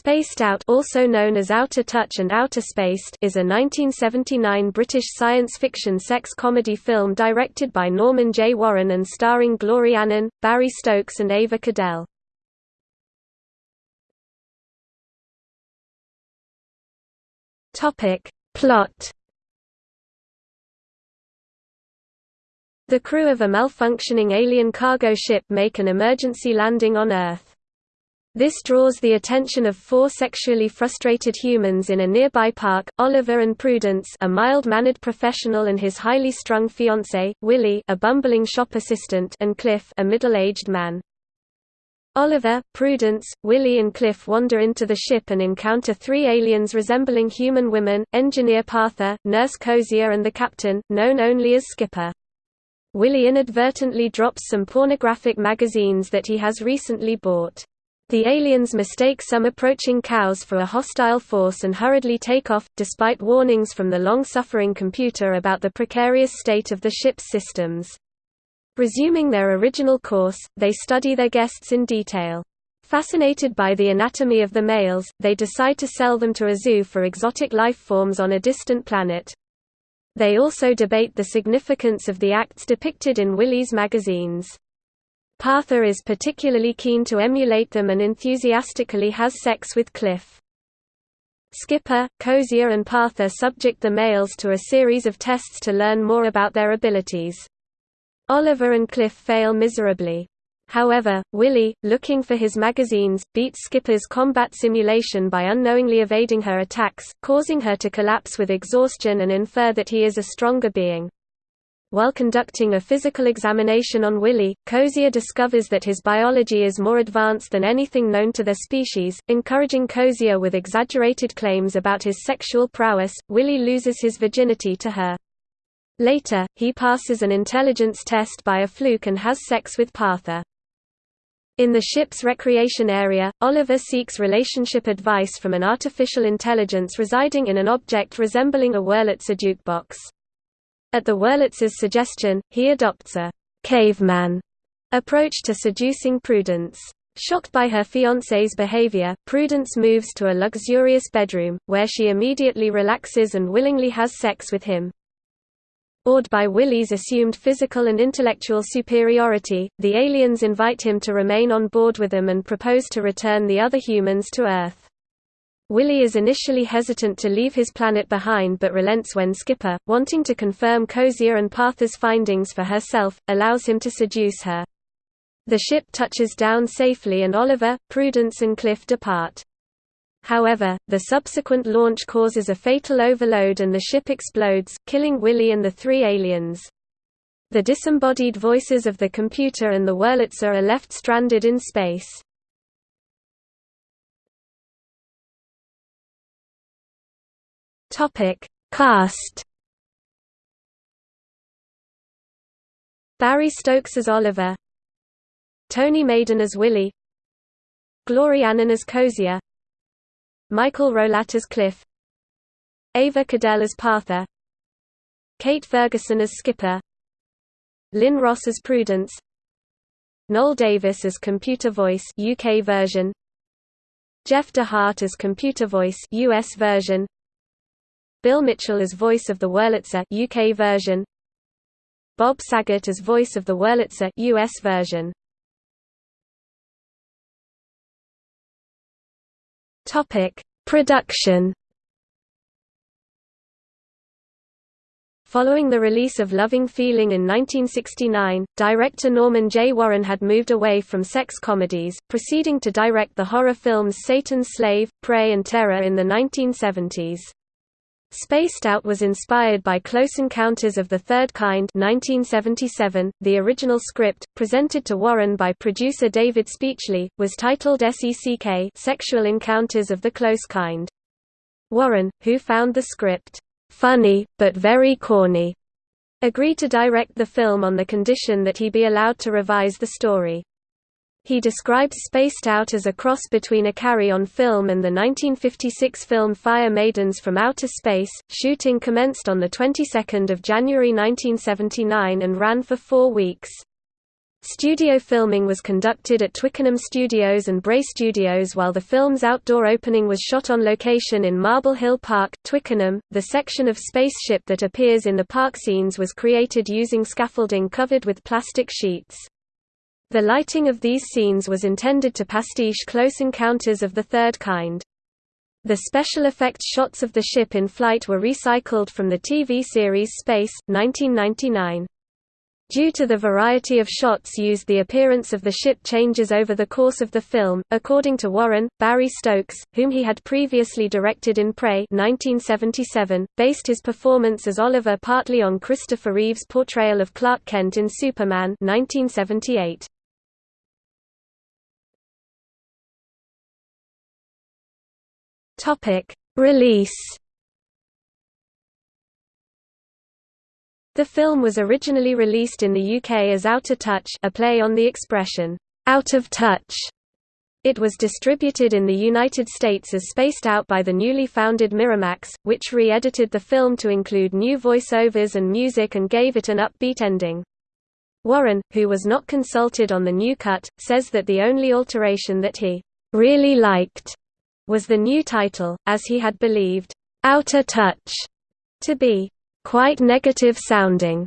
Spaced Out also known as Outer Touch and Outer Spaced is a 1979 British science fiction sex comedy film directed by Norman J. Warren and starring Glory Annen, Barry Stokes and Ava Cadell. Plot The crew of a malfunctioning alien cargo ship make an emergency landing on Earth. This draws the attention of four sexually frustrated humans in a nearby park, Oliver and Prudence a mild-mannered professional and his highly strung fiancé, Willie a bumbling shop assistant and Cliff a middle-aged man. Oliver, Prudence, Willie and Cliff wander into the ship and encounter three aliens resembling human women, Engineer Partha, Nurse Cozier and the captain, known only as Skipper. Willie inadvertently drops some pornographic magazines that he has recently bought. The aliens mistake some approaching cows for a hostile force and hurriedly take off, despite warnings from the long-suffering computer about the precarious state of the ship's systems. Resuming their original course, they study their guests in detail. Fascinated by the anatomy of the males, they decide to sell them to a zoo for exotic life forms on a distant planet. They also debate the significance of the acts depicted in Willie's magazines. Partha is particularly keen to emulate them and enthusiastically has sex with Cliff. Skipper, Cozier and Partha subject the males to a series of tests to learn more about their abilities. Oliver and Cliff fail miserably. However, Willie, looking for his magazines, beats Skipper's combat simulation by unknowingly evading her attacks, causing her to collapse with exhaustion and infer that he is a stronger being. While conducting a physical examination on Willie, Cozier discovers that his biology is more advanced than anything known to their species, encouraging Cozier with exaggerated claims about his sexual prowess. Willie loses his virginity to her. Later, he passes an intelligence test by a fluke and has sex with Partha. In the ship's recreation area, Oliver seeks relationship advice from an artificial intelligence residing in an object resembling a Wurlitzer jukebox. At the Wurlitzer's suggestion, he adopts a caveman approach to seducing Prudence. Shocked by her fiancé's behavior, Prudence moves to a luxurious bedroom, where she immediately relaxes and willingly has sex with him. Awed by Willie's assumed physical and intellectual superiority, the aliens invite him to remain on board with them and propose to return the other humans to Earth. Willie is initially hesitant to leave his planet behind but relents when Skipper, wanting to confirm Cozier and Partha's findings for herself, allows him to seduce her. The ship touches down safely and Oliver, Prudence and Cliff depart. However, the subsequent launch causes a fatal overload and the ship explodes, killing Willie and the three aliens. The disembodied voices of the computer and the Wurlitzer are left stranded in space. Topic: Cast. Barry Stokes as Oliver. Tony Maiden as Willie. Glory Annen as Cozier. Michael Rowlatt as Cliff. Ava Cadell as Partha, Kate Ferguson as Skipper. Lynn Ross as Prudence. Noel Davis as Computer Voice UK version. Jeff DeHart as Computer Voice US version. Bill Mitchell as voice of the Wurlitzer UK version. Bob Saget as voice of the Wurlitzer US version. Topic: Production. Following the release of Loving Feeling in 1969, director Norman J. Warren had moved away from sex comedies, proceeding to direct the horror films Satan's Slave, Prey and Terror in the 1970s. Spaced Out was inspired by Close Encounters of the Third Kind 1977. .The original script, presented to Warren by producer David Speechley, was titled SECK Sexual Encounters of the Close Kind. Warren, who found the script, "...funny, but very corny," agreed to direct the film on the condition that he be allowed to revise the story. He describes Spaced Out as a cross between a carry-on film and the 1956 film Fire Maidens from Outer Space. Shooting commenced on the 22nd of January 1979 and ran for 4 weeks. Studio filming was conducted at Twickenham Studios and Bray Studios while the film's outdoor opening was shot on location in Marble Hill Park, Twickenham. The section of spaceship that appears in the park scenes was created using scaffolding covered with plastic sheets. The lighting of these scenes was intended to pastiche Close Encounters of the Third Kind. The special effects shots of the ship in flight were recycled from the TV series Space, 1999. Due to the variety of shots used the appearance of the ship changes over the course of the film. According to Warren, Barry Stokes, whom he had previously directed in Prey 1977, based his performance as Oliver partly on Christopher Reeve's portrayal of Clark Kent in Superman 1978. Topic: Release The film was originally released in the UK as Outer Touch a play on the expression, out of touch. It was distributed in the United States as Spaced Out by the newly founded Miramax, which re-edited the film to include new voice-overs and music and gave it an upbeat ending. Warren, who was not consulted on the new cut, says that the only alteration that he really liked was the new title, as he had believed, Outer Touch to be quite negative sounding.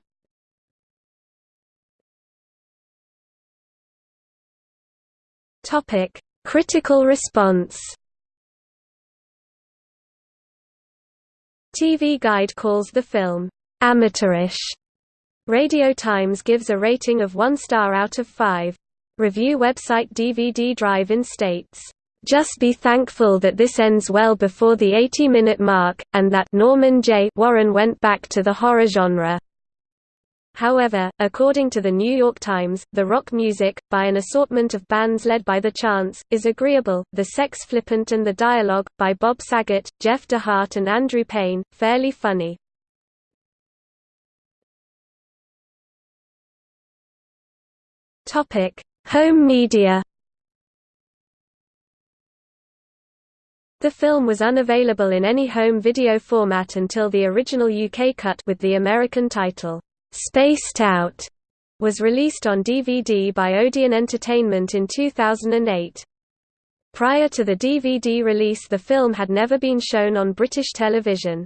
Topic: Critical response. TV Guide calls the film amateurish. Radio Times gives a rating of 1 star out of 5. Review website DVD Drive-In states just be thankful that this ends well before the 80-minute mark, and that Norman J. Warren went back to the horror genre. However, according to the New York Times, the rock music, by an assortment of bands led by The Chants, is agreeable, the sex flippant and the dialogue, by Bob Saget, Jeff DeHart and Andrew Payne, fairly funny. Home media The film was unavailable in any home video format until the original UK cut with the American title, Spaced Out, was released on DVD by Odeon Entertainment in 2008. Prior to the DVD release the film had never been shown on British television.